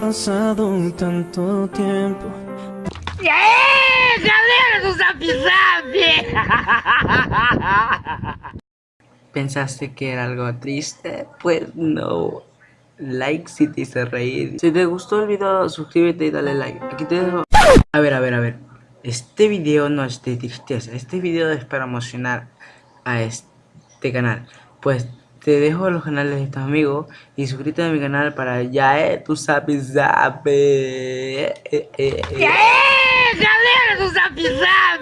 pasado tanto tiempo. ¡Eh! ¡Galera do ¿Pensaste que era algo triste? Pues no. Like si te hice reír. Si te gustó el video, suscríbete y dale like. Aquí te dejo. A ver, a ver, a ver. Este video no es de tristeza. Este video es para emocionar a este canal. Pues te dejo los canales de estos amigos y suscríbete a mi canal para ya, eh, tú sabes, sabes. Eh, eh, eh. ¡Eh! ¡Galera do Zap Zap!